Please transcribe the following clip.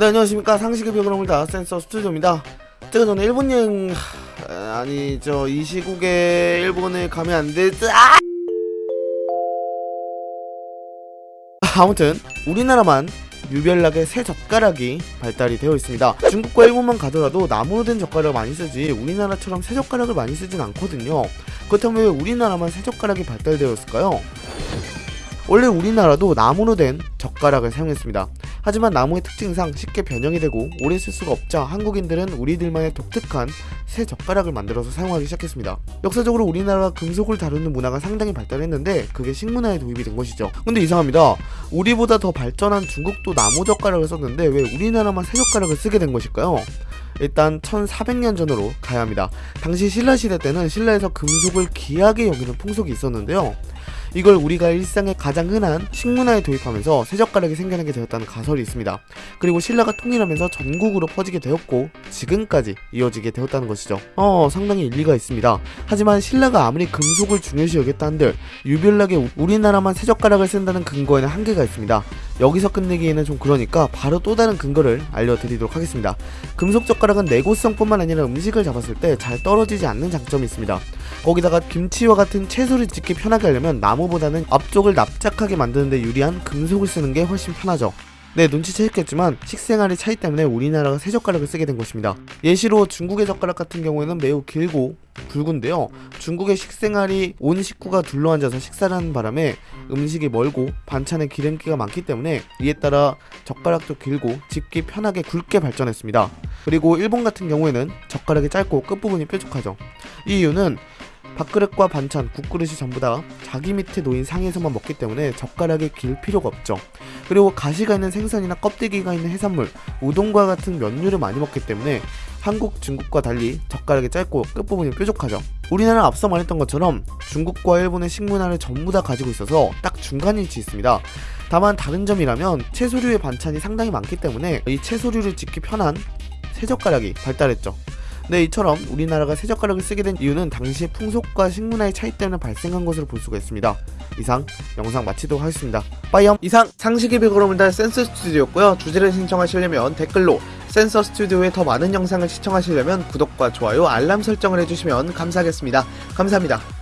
네 안녕하십니까 상식의 벽을 오물다 센서 스튜디오입니다 제가 전에 일본 여행 하, 아니 저 이 시국에 일본에 가면 안 되지 아! 아무튼 우리나라만 유별나게 새 젓가락이 발달이 되어 있습니다 중국과 일본만 가더라도 나무로 된 젓가락을 많이 쓰지 우리나라처럼 새 젓가락을 많이 쓰진 않거든요 그렇다면 왜 우리나라만 새 젓가락이 발달되었을까요? 원래 우리나라도 나무로 된 젓가락을 사용했습니다. 하지만 나무의 특징상 쉽게 변형이 되고 오래 쓸 수가 없자 한국인들은 우리들만의 독특한 새 젓가락을 만들어서 사용하기 시작했습니다. 역사적으로 우리나라가 금속을 다루는 문화가 상당히 발달했는데 그게 식문화에 도입이 된 것이죠. 근데 이상합니다. 우리보다 더 발전한 중국도 나무 젓가락을 썼는데 왜 우리나라만 새 젓가락을 쓰게 된 것일까요? 일단 1400년 전으로 가야 합니다. 당시 신라 시대 때는 신라에서 금속을 귀하게 여기는 풍속이 있었는데요. 이걸 우리가 일상에 가장 흔한 식문화에 도입하면서 새젓가락이 생겨나게 되었다는 가설이 있습니다. 그리고 신라가 통일하면서 전국으로 퍼지게 되었고 지금까지 이어지게 되었다는 것이죠. 어 상당히 일리가 있습니다. 하지만 신라가 아무리 금속을 중요시 여겼다 한들 유별나게 우리나라만 새젓가락을 쓴다는 근거에는 한계가 있습니다. 여기서 끝내기에는 좀 그러니까 바로 또 다른 근거를 알려드리도록 하겠습니다. 금속 젓가락은 내구성뿐만 아니라 음식을 잡았을 때 잘 떨어지지 않는 장점이 있습니다. 거기다가 김치와 같은 채소를 집기 편하게 하려면 나무보다는 앞쪽을 납작하게 만드는데 유리한 금속을 쓰는 게 훨씬 편하죠. 네 눈치채셨겠지만 식생활의 차이 때문에 우리나라가 새 젓가락을 쓰게 된 것입니다. 예시로 중국의 젓가락 같은 경우에는 매우 길고 굵은데요. 중국의 식생활이 온 식구가 둘러앉아서 식사를 하는 바람에 음식이 멀고 반찬에 기름기가 많기 때문에 이에 따라 젓가락도 길고 집기 편하게 굵게 발전했습니다. 그리고 일본 같은 경우에는 젓가락이 짧고 끝부분이 뾰족하죠. 이 이유는 밥그릇과 반찬, 국그릇이 전부 다 자기 밑에 놓인 상에서만 먹기 때문에 젓가락이 길 필요가 없죠. 그리고 가시가 있는 생선이나 껍데기가 있는 해산물, 우동과 같은 면류를 많이 먹기 때문에 한국, 중국과 달리 젓가락이 짧고 끝부분이 뾰족하죠. 우리나라는 앞서 말했던 것처럼 중국과 일본의 식문화를 전부 다 가지고 있어서 딱 중간 위치에 있습니다. 다만 다른 점이라면 채소류의 반찬이 상당히 많기 때문에 이 채소류를 집기 편한 새젓가락이 발달했죠. 네, 이처럼 우리나라가 새젓가락을 쓰게 된 이유는 당시의 풍속과 식문화의 차이 때문에 발생한 것으로 볼 수가 있습니다. 이상 영상 마치도록 하겠습니다. 빠이염! 이상 상식의 백으로 달 센서 스튜디오였고요. 주제를 신청하시려면 댓글로 센서 스튜디오의 더 많은 영상을 시청하시려면 구독과 좋아요, 알람 설정을 해주시면 감사하겠습니다. 감사합니다.